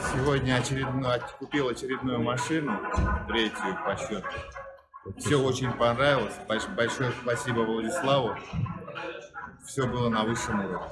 Сегодня очередную, купил очередную машину, третью по счету. Все очень понравилось. Большое спасибо Владиславу. Все было на высшем уровне.